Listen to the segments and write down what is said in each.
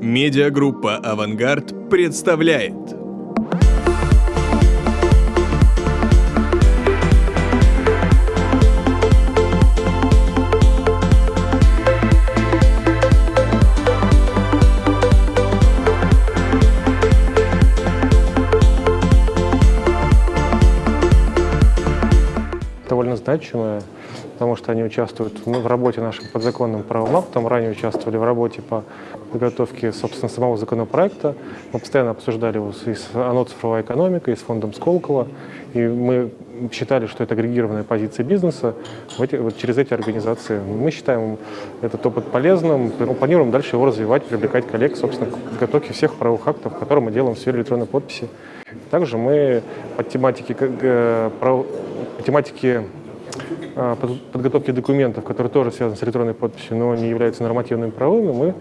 Медиагруппа «Авангард» представляет. Довольно значимая, потому что они участвуют ну, в работе нашим подзаконным правовым актом, ранее участвовали в работе по подготовке, собственно, самого законопроекта. Мы постоянно обсуждали его и с ОНО «Цифровая экономика», и с фондом Сколково, и мы считали, что это агрегированная позиция бизнеса в эти, вот через эти организации. Мы считаем этот опыт полезным, планируем дальше его развивать, привлекать коллег, собственно, к подготовке всех правовых актов, которые мы делаем в сфере электронной подписи. Также мы по тематике, э, по тематике подготовки документов, которые тоже связаны с электронной подписью, но не являются нормативными правовыми, мы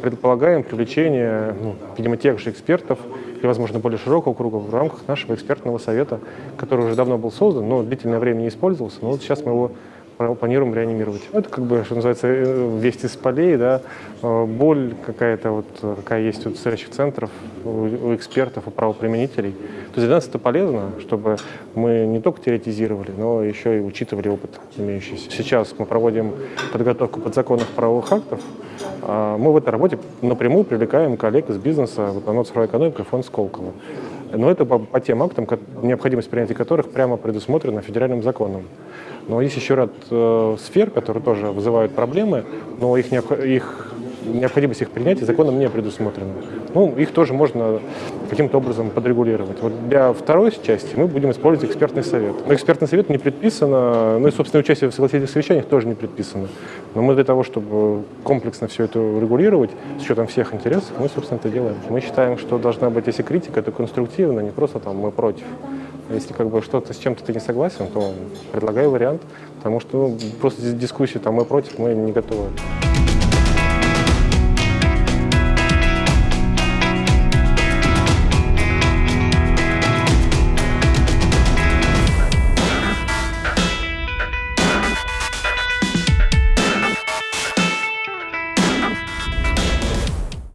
предполагаем привлечение, ну, видимо, тех же экспертов или, возможно, более широкого круга в рамках нашего экспертного совета, который уже давно был создан, но длительное время не использовался. Но вот сейчас мы его планируем реанимировать. Это как бы, что называется, э, весть из полей, да, э, боль какая-то, вот, какая есть у царящих центров, у экспертов, у правоприменителей. То есть для нас это полезно, чтобы мы не только теоретизировали, но еще и учитывали опыт имеющийся. Сейчас мы проводим подготовку подзаконных правовых актов. А мы в этой работе напрямую привлекаем коллег из бизнеса, вот, ОНО «Цифровая экономика» и фонд Сколково. Но это по, по тем актам, необходимость принятия которых прямо предусмотрена федеральным законом. Но есть еще ряд э, сфер, которые тоже вызывают проблемы, но их, их необходимость их принятия законом не предусмотрена. Ну, их тоже можно каким-то образом подрегулировать. Вот для второй части мы будем использовать экспертный совет. Но экспертный совет не предписано, ну и, собственно, участие в согласительных совещаниях тоже не предписано. Но мы для того, чтобы комплексно все это регулировать, с учетом всех интересов, мы, собственно, это делаем. Мы считаем, что должна быть, если критика, то конструктивно, не просто там мы против. Если как бы что-то с чем-то ты не согласен, то предлагай вариант, потому что ну, просто дискуссии там мы против, мы не готовы.